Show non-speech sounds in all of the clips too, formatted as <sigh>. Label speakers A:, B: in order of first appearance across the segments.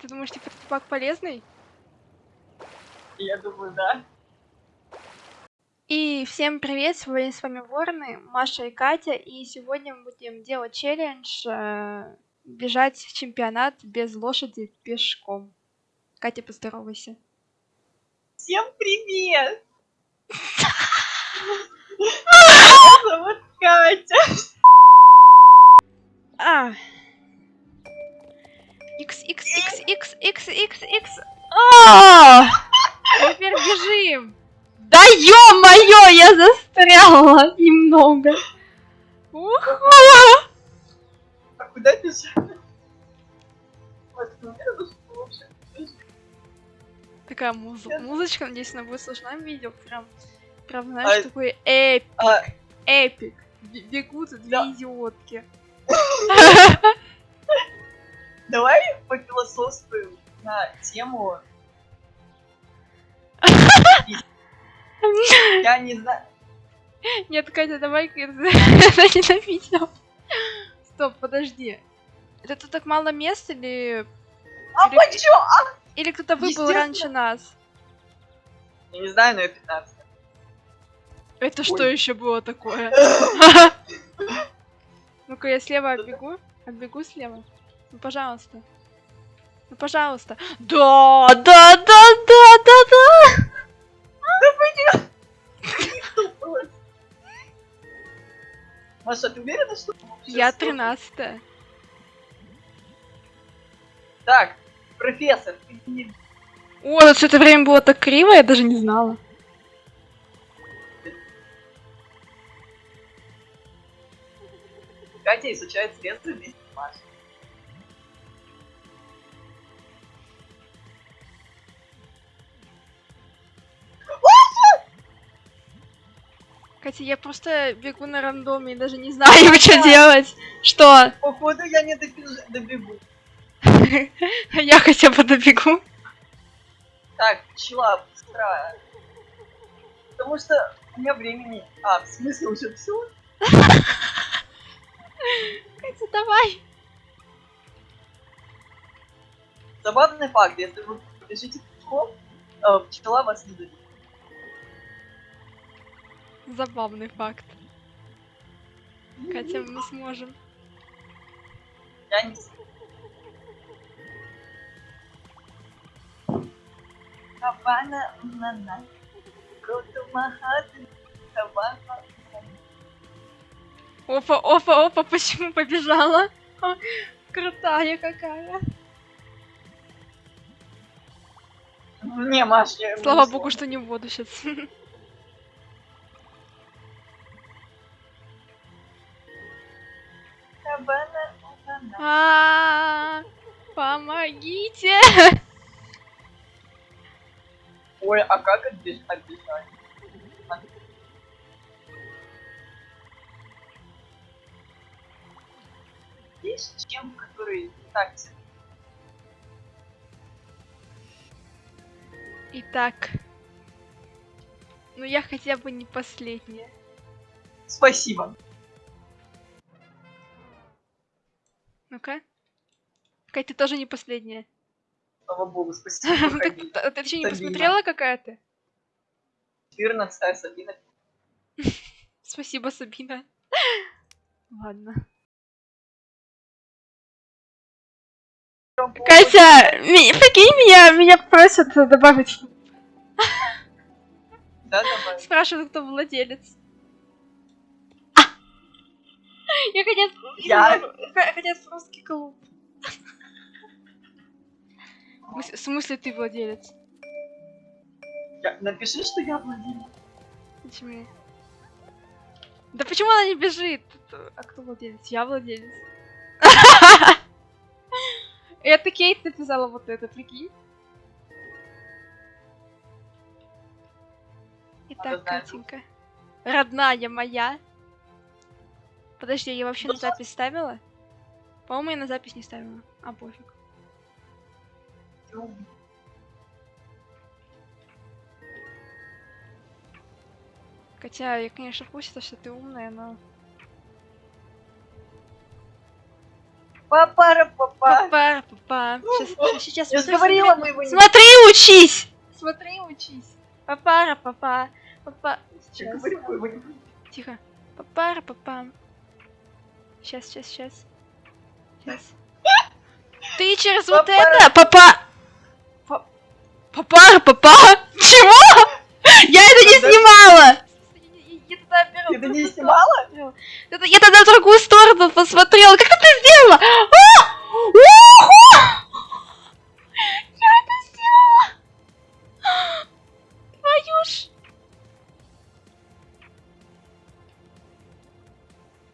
A: Ты думаешь, типа, пак полезный?
B: Я думаю, да.
A: И всем привет, сегодня с вами Ворны, Маша и Катя, и сегодня мы будем делать челлендж э, бежать в чемпионат без лошади пешком. Катя, поздоровайся.
B: Всем привет! <laughs> Меня зовут Катя.
A: А. X, X, X, X, X, X, X. А! Теперь бежим.
C: Да ё-моё, я застряла немного.
A: Ух.
B: А куда бежать? Ну.
A: Такая музы-
B: Я-
A: музычка, надеюсь, она будет слышна в видео. Прям, прям, знаешь,
B: А-
A: такой эпик,
B: А,
A: эпик. Бегут две
B: Да.
A: идиотки. <laughs>
B: давай пофилософствуем на тему... Я не знаю.
A: Нет, Катя, давай-ка <laughs> это ненавидел. Стоп, подожди. Это тут так мало мест или...
B: А
A: Или-
B: почему? А,
A: Или кто-то выбыл раньше нас?
B: Я не знаю, но я 15.
A: Это что
B: Ой.
A: еще было такое? <laughs> Ну-ка, я слева оббегу. Оббегу слева. Ну, пожалуйста. Ну, пожалуйста. Да, да, да, да, да, да.
B: Маша, ты уверена, что...
A: Я 13
B: Так, профессор, ты не...
A: О, тут все это время было так криво, я даже не знала.
B: Катя изучает средства вместе с Машей.
A: Катя, я просто бегу на рандоме и даже не знаю, что делать. Что?
B: Походу, я не добегу. <laughs>
A: Я хотя бы добегу.
B: Так, пчела, быстро. Потому что у меня времени... А, в смысле уже все? <laughs>
A: Катя, давай.
B: Забавный факт, если вы побежите пчелом, пчела вас не добежит.
A: Забавный факт. Катя, мы сможем.
B: Я не.
A: Опа, опа, опа, почему побежала? Ха, Крутая какая.
B: Не, Маш, я...
A: Слава богу, что не в воду сейчас. <laughs>
B: нана.
A: А, Помогите!
B: Ой, а как отбеж- отбежать? Есть чем, который так.
A: Итак. Ну я хотя бы не последняя.
B: Спасибо.
A: Кать, ты тоже не последняя.
B: Слава богу, спасибо. <laughs>
A: Ты еще не посмотрела, какая ты?
B: 14 Сабина. <laughs>
A: Спасибо, Сабина. Ладно. Катя, прикинь, меня, меня просят добавить.
B: Да, давай.
A: Спрашивают, кто владелец. Я хотят...
B: Я-
A: Хотят в русский клуб. В смысле- ты владелец?
B: Я- Напиши, что я владелец.
A: Почему? Да почему она не бежит? Это- А кто владелец? Я владелец. <laughs> Это Кейт написала вот это, прикинь. Итак, Катенька. Родная моя. Подожди, я вообще на запись ставила? По-моему, я на запись не ставила. А, пофиг. Хотя я, конечно, в курсе, что ты умная, но...
B: Папара, папа.
A: Папа, папа. Сейчас, сейчас,
B: Я же говорила, мы его не...
A: Смотри, учись! Смотри, учись. Папара, папа. Папа.
B: Я
A: Сейчас. Тихо. Папара, папа. Сейчас, сейчас, сейчас. Сейчас. Ты через вот это, папа. Па- Папара, папа. Чего? Я это не снимала.
B: Ты это не
A: другую
B: снимала?
A: Я тогда в другую сторону посмотрела. Как ты это сделала? А! Уху! Я это сделала. Твою ж.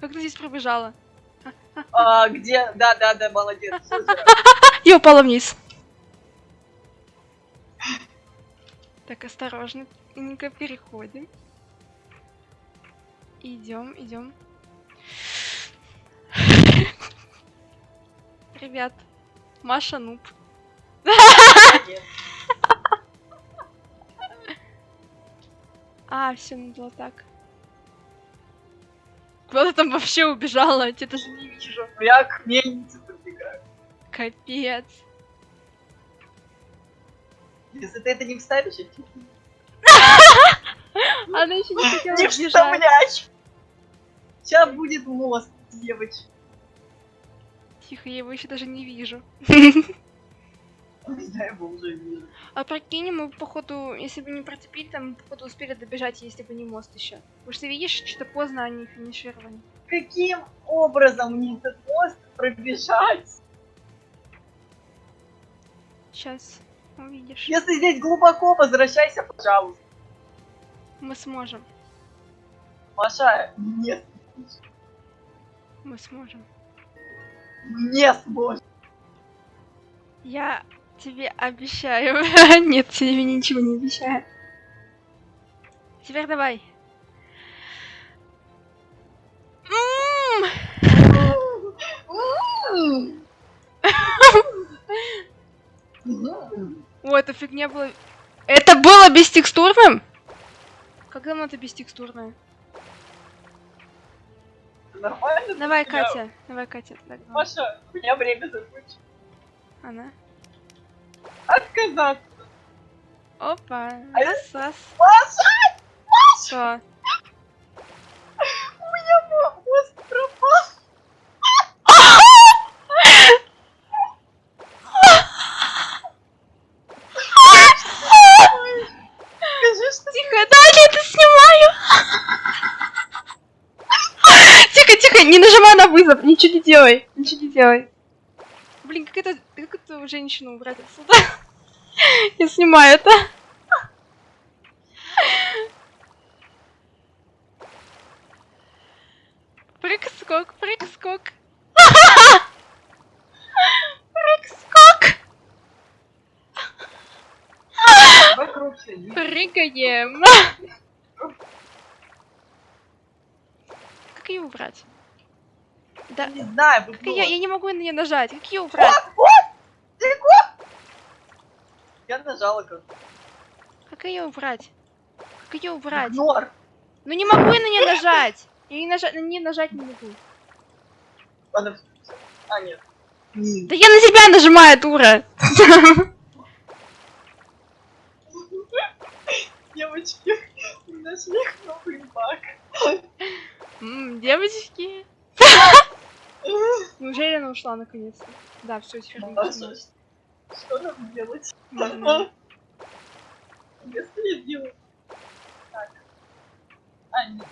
A: Как ты здесь пробежала?
B: А, где? Да, да, да, молодец.
A: Я <laughs> упала вниз. Так, осторожненько переходим. Идем, идем. <laughs> Ребят, Маша нуб. <laughs> А, все надо было так. Куда ты там вообще убежала? Я тебя даже не вижу.
B: Я к мельнице подбегаю.
A: Капец.
B: Если ты это не вставишь, я тебе
A: Она еще не хотела
B: не
A: бежать.
B: вставляешь. Сейчас будет мост, девочка.
A: Тихо, я его еще даже не вижу.
B: Я его уже вижу.
A: А прикинь, мы походу, если бы не процепили, там мы, походу успели добежать, если бы не мост еще. Потому что видишь, что-то поздно они финишировали.
B: Каким образом мне этот мост пробежать?
A: Сейчас увидишь.
B: Если здесь глубоко, возвращайся, пожалуйста.
A: Мы сможем.
B: Маша, нет,
A: Мы сможем.
B: не сможешь.
A: Я тебе обещаю. <laughs> Нет, тебе ничего не обещаю. Теперь давай. <laughs> <laughs> М, О, эта фигня была... Это было бестекстурным? Как давно это бестекстурное?
B: Нормально?
A: Давай,
B: Я-
A: Катя. Давай, Катя. так.
B: Маша, у меня время закончилось.
A: Она.
B: Отказаться.
A: Опа.
B: А
A: Сос.
B: Маша,
A: Что?
B: у меня мо- мост пропал. Скажи, что
A: Тихо, да, я это снимаю. Тихо, тихо, не нажимай на вызов, ничего не делай, ничего не делай. Блин, как это, как эту женщину убрать отсюда? <laughs> Я снимаю это. Прыг-скок, прыг-скок. Прыг-скок. Прыгаем. Как ее убрать? Да,
B: Не знаю,
A: как я, я не могу на нее нажать. Как ее убрать?
B: Я нажала как
A: Как ее убрать? Как ее убрать?
B: игнор.
A: Ну не могу я на нее нажать. Я не нажать, на нее нажать не могу.
B: Всё. А, нет.
A: Да я на себя нажимаю, дура. <laughs>
B: Девочки, у меня смех новый баг.
A: Девочки. Неужели она ушла наконец-то? Да, все, теперь не
B: что нам делать? Я делаю... Так. А, нет.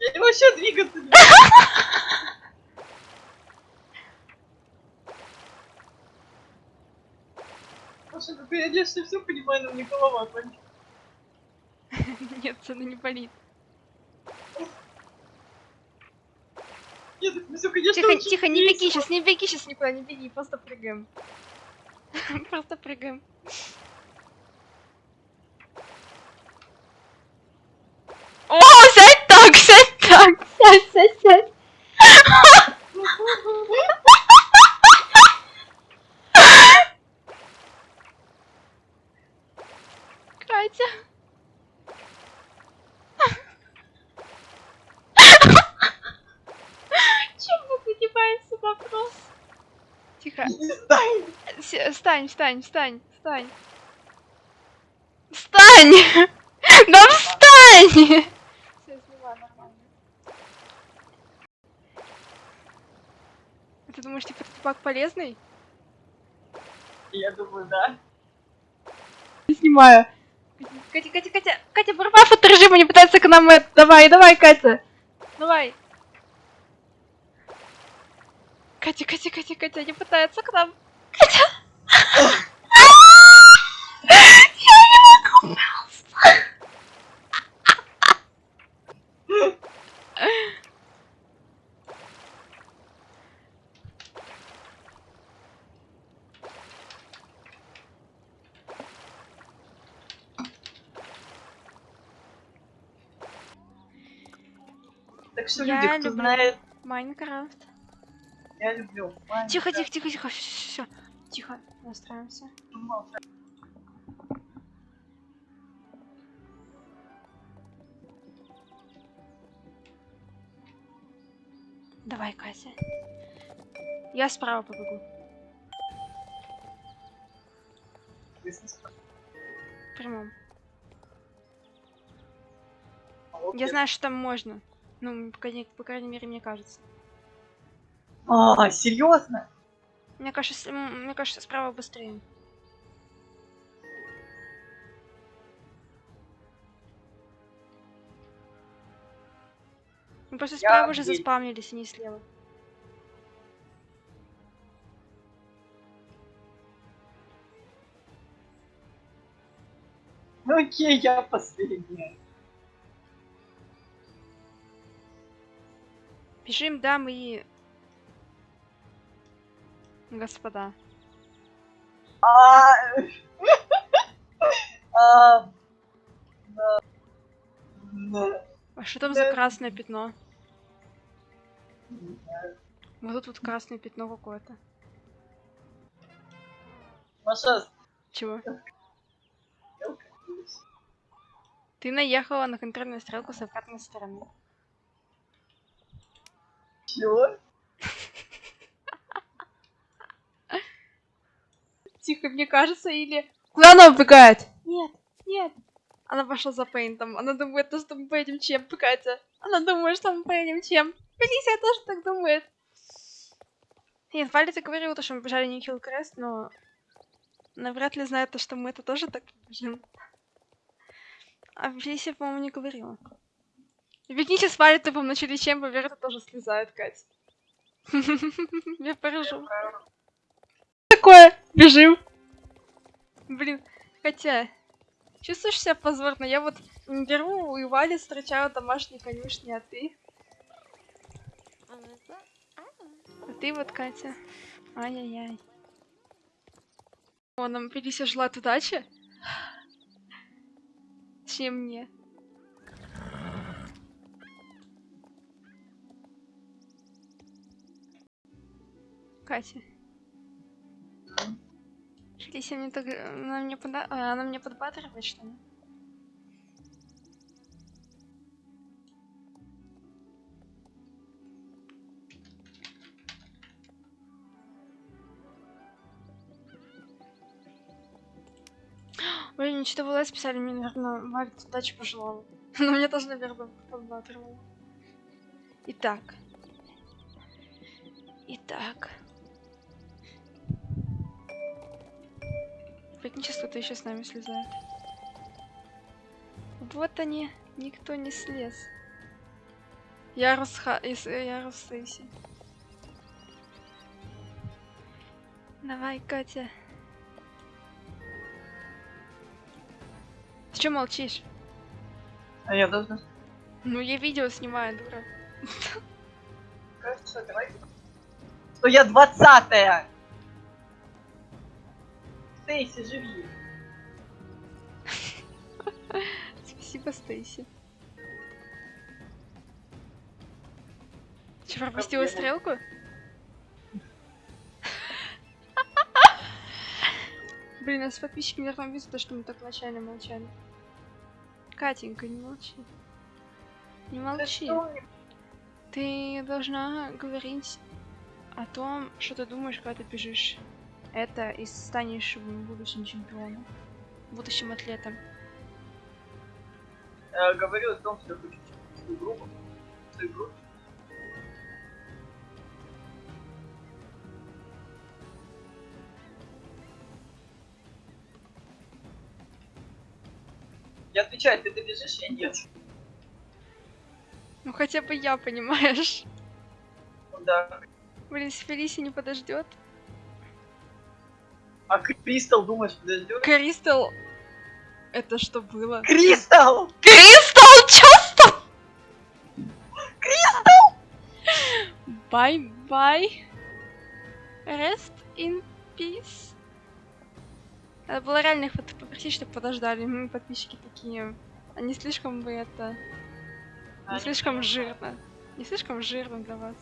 B: Я не вообще двигаться не. Маша, ну ты я все понимаю, но мне голова болит. <laughs>
A: Нет, она не болит.
B: Нет, ну все, конечно,
A: Тихо, тихо, не беги сейчас, не беги сейчас никуда, не беги, просто прыгаем. <laughs> Просто прыгаем. О, сядь так, сядь так, сядь, сядь, сядь. Катя. Чем мы загибаем сюда? Тихо.
B: Перестань.
A: С- Встань, встань, встань, встань. Встань! <laughs> Да встань! Все, снимаю нормально. А Ты думаешь, типа, этот пак полезный?
B: Я думаю, да.
C: Снимаю.
A: Катя, Катя, Катя, Катя, барбаф от режима не пытается к нам это. Давай, давай, Катя. Давай. Катя, Катя, Катя, Катя, не пытается к нам. Катя. Я.
B: Так что
A: Я
B: люди, кто
A: люблю.
B: знает,
A: Майнкрафт.
B: я люблю.
A: Тихо, тихо, тихо, тихо, все, тихо, настраиваемся. Давай, Катя. Я справа побегу. Прямом. Я знаю, что там можно. Ну, по крайней, по крайней мере, мне кажется.
B: А, серьезно?
A: Мне кажется, мне кажется, справа быстрее. Мы просто
B: Я
A: справа уже
B: здесь.
A: заспавнились, а не слева.
B: Ну окей, я последняя.
A: Бежим, дамы и... Господа.
B: А, <laughs> а.
A: А что там за красное пятно? Вот тут вот красное пятно какое-то.
B: Маша,
A: Чего? Ты наехала на контрольную стрелку с обратной стороны.
B: Чего?
A: Тихо, мне кажется, или... Куда она убегает? Нет, нет. Она пошла за пейнтом. Она думает, то, что мы поедем чем, Катя. Она думает, что мы поедем чем. Фелисия тоже так думает. Нет, говорила, то, что мы бежали не Крест, но... Она вряд ли знает то, что мы это тоже так бежим. А Фелисия, по-моему, не говорила. Бегите с Валей тупом начали чем, Верта тоже слезает, Катя. <laughs> Я поражу. Такое, бежим. Блин, хотя, чувствуешь себя позорно? Я вот беру и Вали встречаю домашней конюшни, а ты? А ты вот, Катя? Ай-яй-яй. О, нам Фелисия желает удачи. Точнее, мне. Катя. Фелисия мне так... Она мне, пода... а, она мне подбадривает, что ли? <gasps> Блин, что в ЛС писали, мне, наверное, Варя удачи пожелала. <laughs> Но мне тоже, наверное, подбадривала. Итак. Итак. Сейчас кто-то еще с нами слезает. Вот они, никто не слез. Ярус Ха... из- э, Ярус Сейси. Давай, Катя. Ты что молчишь?
B: А я должна...
A: Ну, я видео снимаю, дура.
B: Кажется, давай... Что я двадцатая! Стейси, живи! <laughs>
A: Спасибо, Стейси. Че, пропустила стрелку? <laughs> Блин, нас подписчики, наверное, видят, то, что мы так вначале молчали. Катенька, не молчи. Не молчи. Ты должна говорить о том, что ты думаешь, когда ты бежишь это и станешь будущим чемпионом, будущим атлетом.
B: Я говорю о том, что я хочу свою группу. Свою группу. Я отвечаю, ты добежишь, я нет.
A: Ну хотя бы я, понимаешь?
B: Ну да.
A: Блин, Фелиси не подождет.
B: А Кристал, думаешь, подождет?
A: Кристал, это что было?
B: Кристал!
C: Кристал, чё?
A: Bye-bye. Rest in peace. Надо было реально их попросить, чтобы подождали. Мы подписчики такие. Они слишком бы это... Не слишком жирно. Не слишком жирно для вас.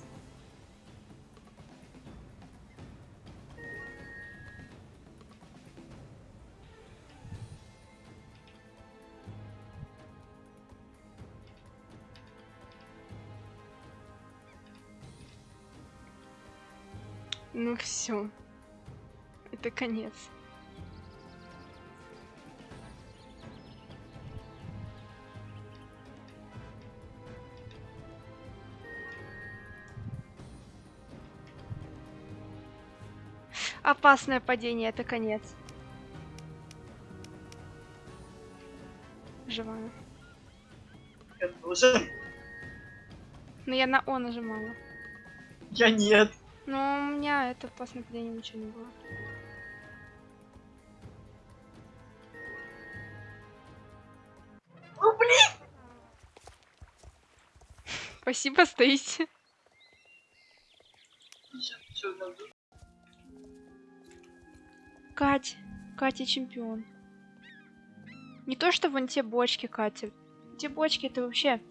A: Ну все. Это конец. Опасное падение, это конец. Живая.
B: Тоже.
A: Но я на О нажимала.
B: Я нет.
A: Но у меня это опасное падение ничего не было.
B: Ну блин!
A: Спасибо,
B: надо?
A: Кать, Катя чемпион. Не то, что вон те бочки, Катя. Те бочки это вообще...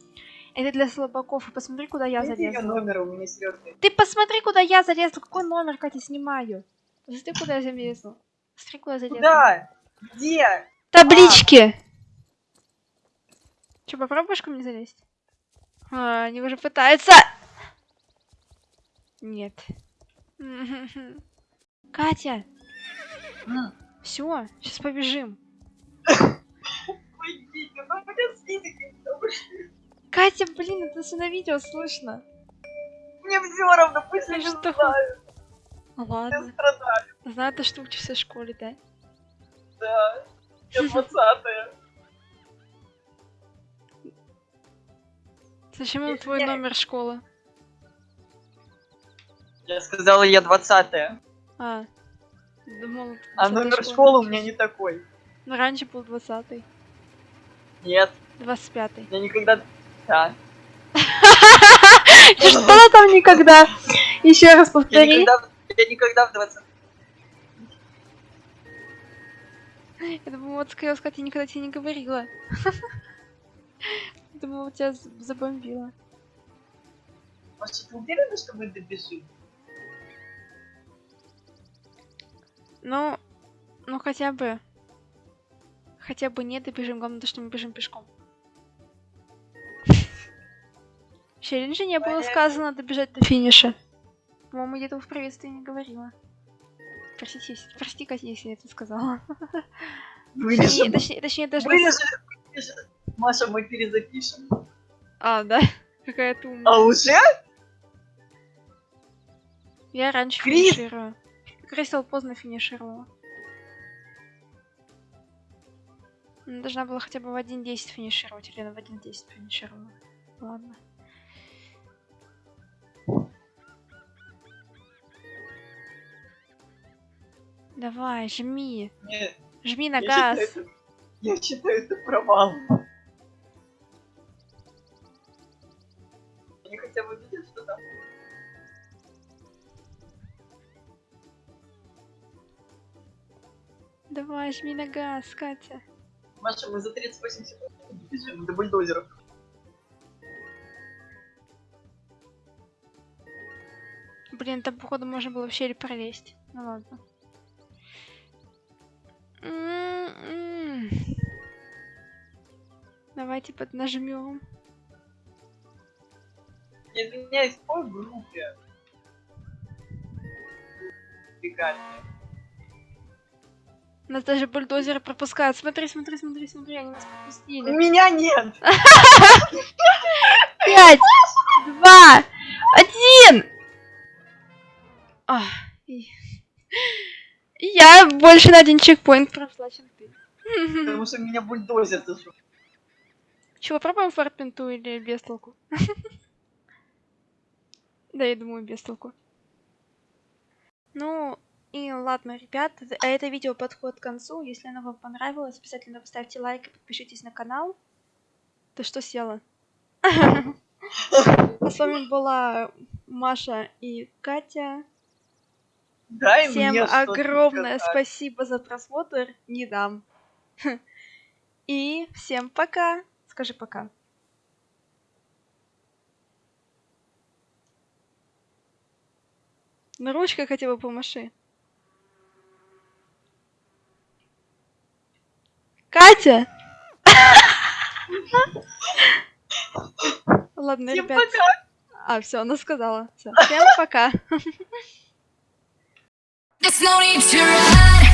A: Это для слабаков. И посмотри, куда я
B: Дайте
A: залезла.
B: номер, у меня серьезный.
A: Ты посмотри, куда я залезла. Какой номер, Катя, снимаю? Посмотри, куда я залезла. Посмотри, куда я залезла.
B: Куда? Где?
A: Таблички! Че, попробуешь ко мне залезть? А, они уже пытаются. Нет. <laughs> Катя,
B: М,
A: все, сейчас побежим. <coughs>
B: Пойдите, ну
A: Катя, блин, это все на видео слышно.
B: мне все равно, пусть они
A: что?
B: знают, я
A: Ладно.
B: страдаю,
A: Знаю, то, что учишься в школе, да?
B: да. Я <laughs> двадцатая.
A: Зачем им
B: Если
A: твой
B: я-
A: номер школы?
B: Я сказала, я двадцатая.
A: А, думал...
B: А
A: 20-й
B: номер
A: школы.
B: у меня не такой.
A: Ну, раньше был 20-й,
B: Нет,
A: 25-й.
B: я никогда... Да. <laughs>
A: Что там никогда? Еще раз повтори.
B: я никогда в 20
A: Я думала, вот хотела сказать, я никогда тебе не говорила. <laughs> Думала, тебя забомбила.
B: Маша, ты уверена, что мы добежим?
A: Ну, ну хотя бы. Хотя бы не добежим, главное то, что мы бежим пешком. В челлендже не было сказано добежать до финиша. По-моему, я этого в приветствии не говорила. Простите, если- прости, Катя, если я это сказала. Точнее,
B: Вырежем.
A: точнее, точнее, даже...
B: Вырежем. вырежем. Маша, мы перезапишем.
A: А, да? <laughs> Какая ты умная.
B: А уже?
A: Я раньше
B: Крис!
A: финиширую. Кристал поздно финишировала. Она должна была хотя бы в 1.10 финишировать, или она в 1.10 финишировала. Ладно. Давай, жми.
B: Нет,
A: Жми на
B: я
A: газ.
B: считаю, это- я считаю, это провал. Они хотя бы видят, что там.
A: Давай, жми на газ, Катя.
B: Маша, мы за 38 секунд бежим до бульдозеров.
A: Блин, там, походу, можно было в щель пролезть. Ну ладно. М-м. Давайте поднажмем.
B: Извиняюсь, по группе.
A: Нас даже бульдозеры пропускают. Смотри, смотри, смотри, смотри, они нас пропустили.
B: Меня нет! <laughs>
A: Пять, два, один. Я больше на один чекпоинт прошла, чем ты.
B: Потому что меня бульдозер зашел.
A: Чего, пробуем фарпинту или без толку? <laughs> Да, я думаю, без толку. Ну, и ладно, ребят, а это видео подходит к концу. Если оно вам понравилось, обязательно поставьте лайк и подпишитесь на канал. Ты что села? А <laughs> с вами была Маша и Катя.
B: Дай
A: Всем
B: мне
A: огромное спасибо за просмотр. Не дам. <laughs> И всем пока. Скажи пока. На ручкой хотя бы помаши. Катя! <laughs> Ладно,
B: Всем
A: ребят. А, все, она сказала. Всё, Всем пока. <laughs>
D: There's no need to run.